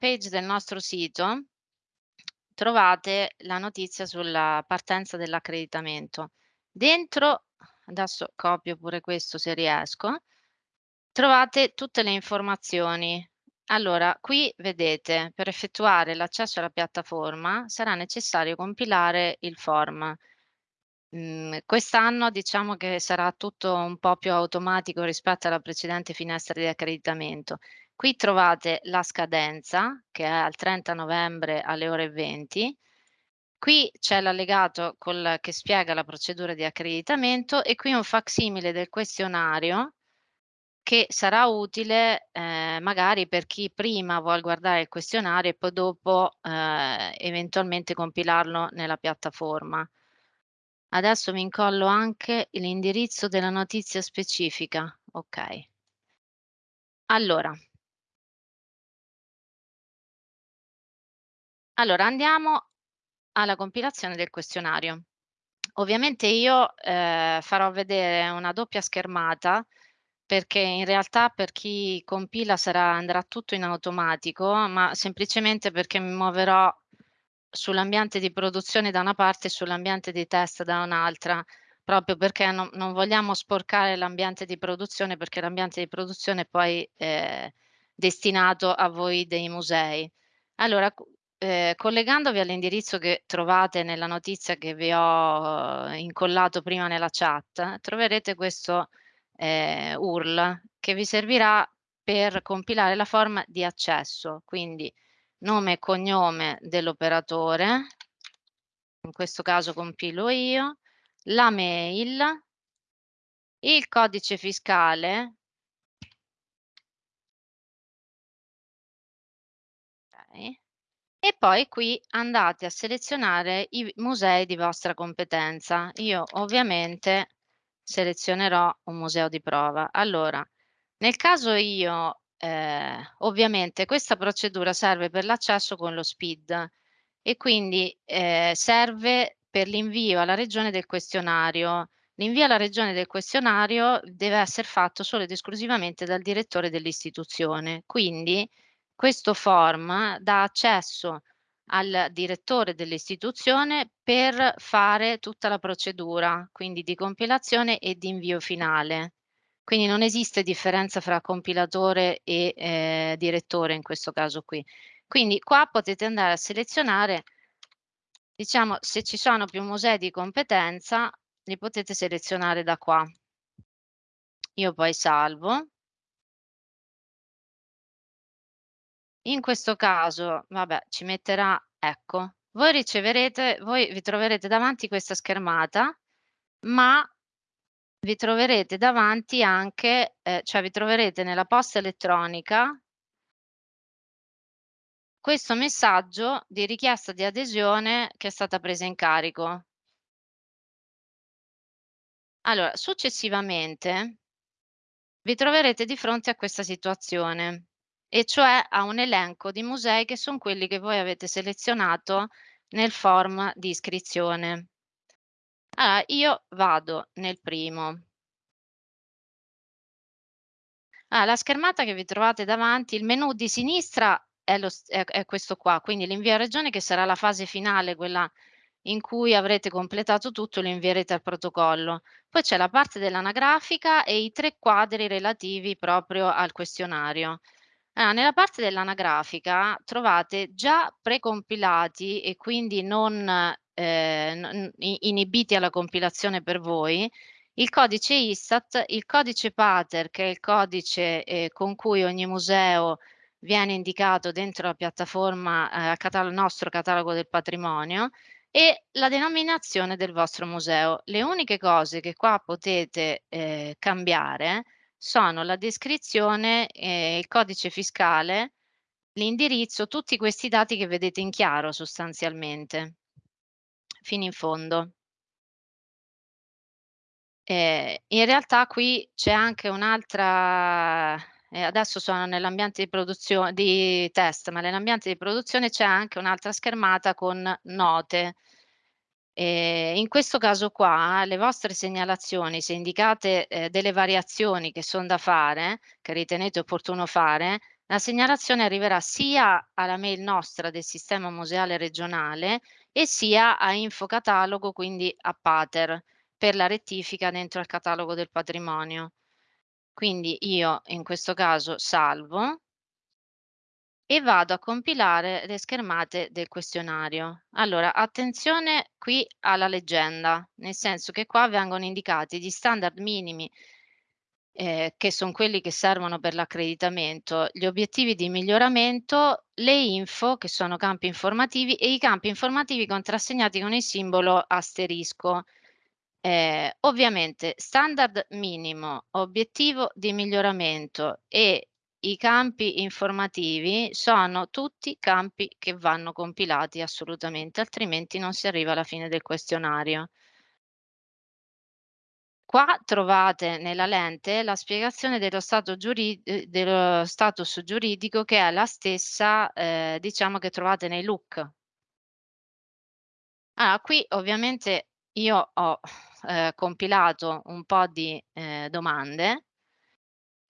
page del nostro sito trovate la notizia sulla partenza dell'accreditamento. Dentro, adesso copio pure questo se riesco, trovate tutte le informazioni. Allora, qui vedete, per effettuare l'accesso alla piattaforma sarà necessario compilare il form. Mhmm, quest'anno diciamo che sarà tutto un po' più automatico rispetto alla precedente finestra di accreditamento. Qui trovate la scadenza che è al 30 novembre alle ore 20. Qui c'è l'allegato che spiega la procedura di accreditamento e qui un facsimile del questionario che sarà utile, ehm, magari per chi prima vuol guardare il questionario e poi dopo, ehm, eventualmente compilarlo nella piattaforma. Adesso vi incollo anche l'indirizzo della notizia specifica. Ok. Allora. Allora andiamo alla compilazione del questionario. Ovviamente io eh, farò vedere una doppia schermata perché in realtà per chi compila sarà, andrà tutto in automatico, ma semplicemente perché mi muoverò sull'ambiente di produzione da una parte e sull'ambiente di test da un'altra, proprio perché non, non vogliamo sporcare l'ambiente di produzione perché l'ambiente di produzione poi è destinato a voi dei musei. Allora, eh, collegandovi all'indirizzo che trovate nella notizia che vi ho eh, incollato prima nella chat, troverete questo eh, URL che vi servirà per compilare la forma di accesso. Quindi nome e cognome dell'operatore, in questo caso compilo io, la mail, il codice fiscale, e poi qui andate a selezionare i musei di vostra competenza. Io ovviamente selezionerò un museo di prova. Allora, nel caso io eh, ovviamente questa procedura serve per l'accesso con lo SPID e quindi eh, serve per l'invio alla regione del questionario. L'invio alla regione del questionario deve essere fatto solo ed esclusivamente dal direttore dell'istituzione. Quindi questo form dà accesso al direttore dell'istituzione per fare tutta la procedura, quindi di compilazione e di invio finale. Quindi non esiste differenza fra compilatore e eh, direttore in questo caso qui. Quindi qua potete andare a selezionare, diciamo, se ci sono più musei di competenza, li potete selezionare da qua. Io poi salvo. In questo caso, vabbè, ci metterà, ecco, voi riceverete, voi vi troverete davanti questa schermata, ma vi troverete davanti anche, eh, cioè vi troverete nella posta elettronica questo messaggio di richiesta di adesione che è stata presa in carico. Allora, successivamente vi troverete di fronte a questa situazione, e cioè a un elenco di musei che sono quelli che voi avete selezionato nel form di iscrizione. Allora, io vado nel primo. Ah, la schermata che vi trovate davanti, il menu di sinistra è, lo, è, è questo qua, quindi l'invio a regione che sarà la fase finale, quella in cui avrete completato tutto, lo invierete al protocollo. Poi c'è la parte dell'anagrafica e i tre quadri relativi proprio al questionario. Allora, nella parte dell'anagrafica trovate già precompilati e quindi non eh, inibiti alla compilazione per voi, il codice ISTAT, il codice PATER, che è il codice eh, con cui ogni museo viene indicato dentro la piattaforma, eh, catalogo, nostro catalogo del patrimonio, e la denominazione del vostro museo. Le uniche cose che qua potete eh, cambiare sono la descrizione, eh, il codice fiscale, l'indirizzo, tutti questi dati che vedete in chiaro sostanzialmente fino in fondo. Eh, in realtà qui c'è anche un'altra, eh, adesso sono nell'ambiente di produzione di test, ma nell'ambiente di produzione c'è anche un'altra schermata con note. Eh, in questo caso qua le vostre segnalazioni, se indicate eh, delle variazioni che sono da fare, che ritenete opportuno fare, La segnalazione arriverà sia alla mail nostra del sistema museale regionale e sia a Infocatalogo, quindi a Pater, per la rettifica dentro al catalogo del patrimonio. Quindi io in questo caso salvo e vado a compilare le schermate del questionario. Allora, attenzione qui alla leggenda, nel senso che qua vengono indicati gli standard minimi eh, che sono quelli che servono per l'accreditamento, gli obiettivi di miglioramento, le info, che sono campi informativi, e i campi informativi contrassegnati con il simbolo asterisco. Eh, ovviamente standard minimo, obiettivo di miglioramento e i campi informativi sono tutti campi che vanno compilati assolutamente, altrimenti non si arriva alla fine del questionario. Qua trovate nella lente la spiegazione dello, stato giuri ehm, dello status giuridico che è la stessa, ehm, diciamo che trovate nei look. Ah, qui ovviamente io ho, ehm, compilato un po' di, ehm, domande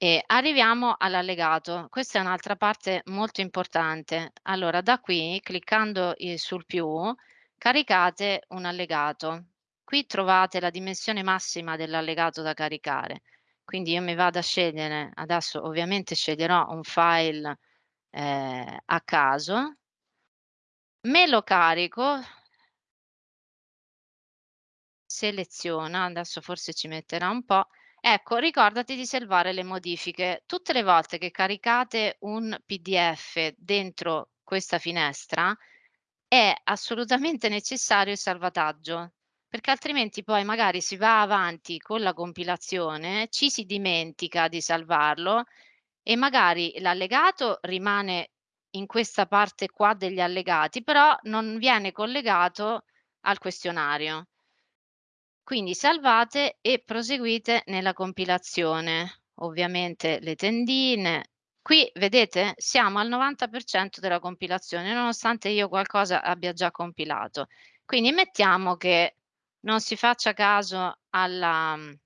e arriviamo all'allegato. Questa è un'altra parte molto importante. Allora da qui, cliccando, ehm, sul più, caricate un allegato. Qui trovate la dimensione massima dell'allegato da caricare. Quindi io mi vado a scegliere, adesso ovviamente sceglierò un file eh, a caso, me lo carico, seleziona, adesso forse ci metterà un po', ecco ricordati di salvare le modifiche. Tutte le volte che caricate un PDF dentro questa finestra è assolutamente necessario il salvataggio perché altrimenti poi magari si va avanti con la compilazione, ci si dimentica di salvarlo e magari l'allegato rimane in questa parte qua degli allegati, però non viene collegato al questionario. Quindi salvate e proseguite nella compilazione. Ovviamente le tendine. Qui vedete siamo al 90% della compilazione, nonostante io qualcosa abbia già compilato. Quindi mettiamo che non si faccia caso alla ehm,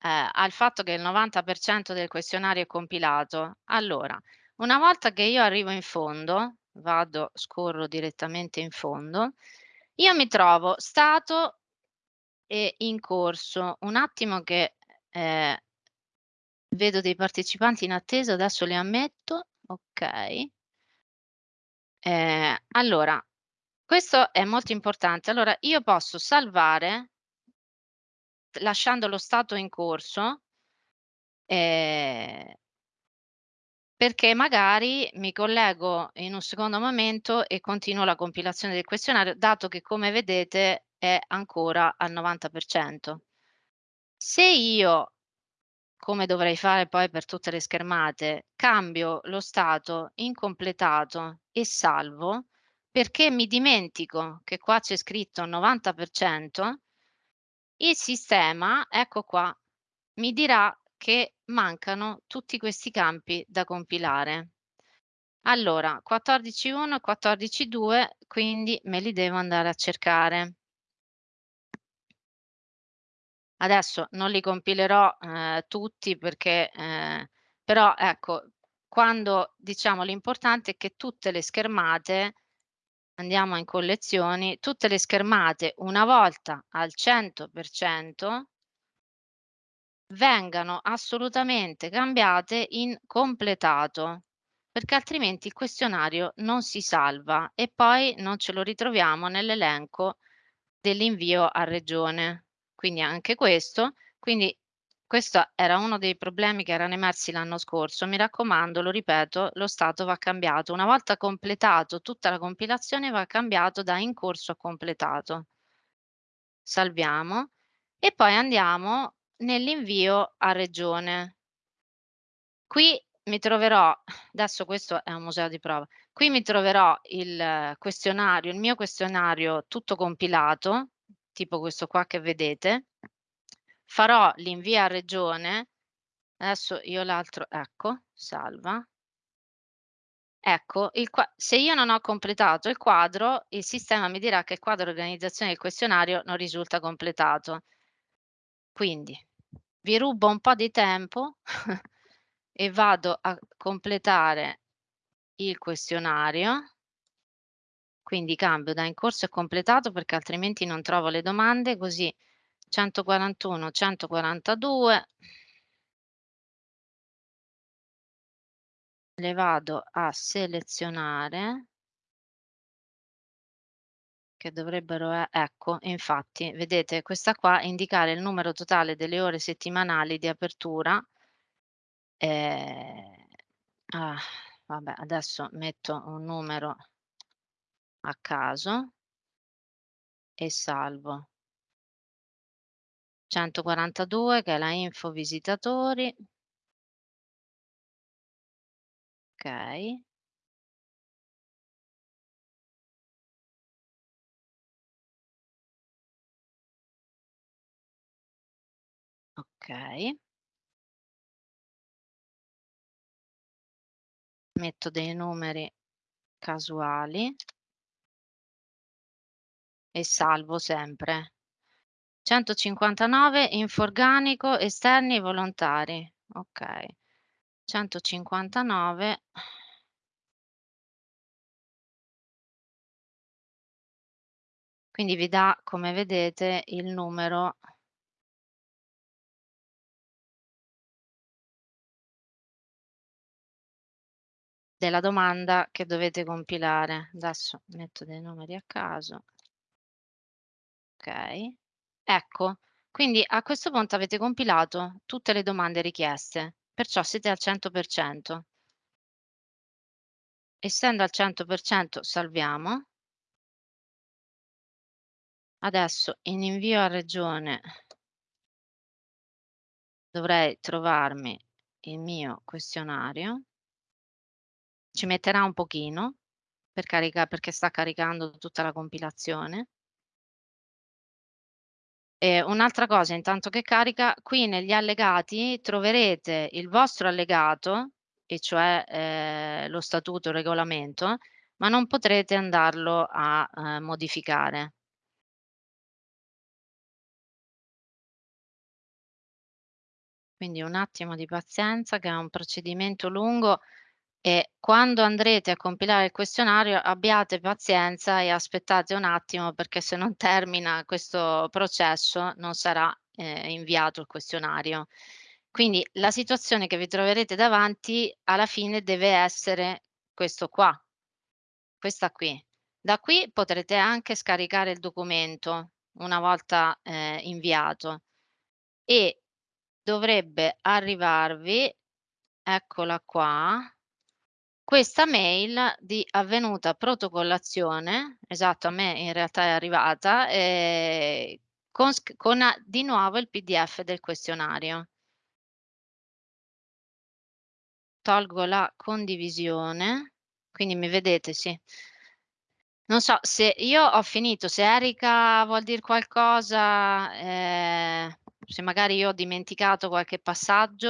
al fatto che il 90% del questionario è compilato. Allora, una volta che io arrivo in fondo, vado scorro direttamente in fondo, io mi trovo stato e in corso. Un attimo che, ehm, vedo dei partecipanti in attesa, adesso li ammetto, okay. Ehm, allora questo è molto importante. Allora io posso salvare lasciando lo stato in corso ehm perché magari mi collego in un secondo momento e continuo la compilazione del questionario, dato che come vedete è ancora al 90%. Se io, come dovrei fare poi per tutte le schermate, cambio lo stato in completato e salvo, perché mi dimentico che qua c'è scritto 90%, il sistema, ecco qua, mi dirà che mancano tutti questi campi da compilare. Allora, 14.1 e 14.2, quindi me li devo andare a cercare. Adesso non li compilerò eh, tutti perché, eh, però ecco, quando diciamo l'importante è che tutte le schermate Andiamo in collezioni, tutte le schermate una volta al 100% vengano assolutamente cambiate in completato, perché altrimenti il questionario non si salva e poi non ce lo ritroviamo nell'elenco dell'invio a regione. Quindi anche questo, quindi questo era uno dei problemi che erano emersi l'anno scorso. Mi raccomando, lo ripeto, lo stato va cambiato. Una volta completato tutta la compilazione va cambiato da in corso a completato. Salviamo e poi andiamo nell'invio a regione. Qui mi troverò, adesso questo è un museo di prova, qui mi troverò il questionario, il mio questionario tutto compilato, tipo questo qua che vedete, farò l'invio a regione, adesso io l'altro ecco, salva. Ecco, il se io non ho completato il quadro, il sistema mi dirà che il quadro organizzazione del questionario non risulta completato. Quindi vi rubo un po' di tempo e vado a completare il questionario. Quindi cambio da in corso e completato perché altrimenti non trovo le domande, così 141, 142 le vado a selezionare che dovrebbero e ecco, infatti vedete questa qua indicare il numero totale delle ore settimanali di apertura. Ehm, ah, vabbè adesso metto un numero a caso e salvo. 142 che è la info visitatori. Okay. Okay. Metto dei numeri casuali. E salvo sempre. 159 info organico, esterni volontari. Okay. 159 Quindi vi dà, come vedete, il numero della domanda che dovete compilare. Adesso metto dei numeri a caso. Okay. Ecco, quindi a questo punto avete compilato tutte le domande richieste, perciò siete al 100%. Essendo al 100% salviamo. Adesso in invio a regione dovrei trovarmi il mio questionario. Ci metterà un pochino per perché sta caricando tutta la compilazione. E un'altra cosa intanto che carica, qui negli allegati troverete il vostro allegato, e cioè, ehm, lo statuto, il regolamento, ma non potrete andarlo a, ehm, modificare. Quindi un attimo di pazienza che è un procedimento lungo e quando andrete a compilare il questionario abbiate pazienza e aspettate un attimo perché se non termina questo processo non sarà, ehm, inviato il questionario. Quindi la situazione che vi troverete davanti alla fine deve essere questo qua, questa qui. Da qui potrete anche scaricare il documento una volta, ehm, inviato e dovrebbe arrivarvi, eccola qua, questa mail di avvenuta protocollazione, esatto a me in realtà è arrivata, ehm, con con a di nuovo il PDF del questionario. Tolgo la condivisione, quindi mi vedete, sì. Non so se io ho finito, se Erika vuol dir qualcosa, ehm, se magari io ho dimenticato qualche passaggio.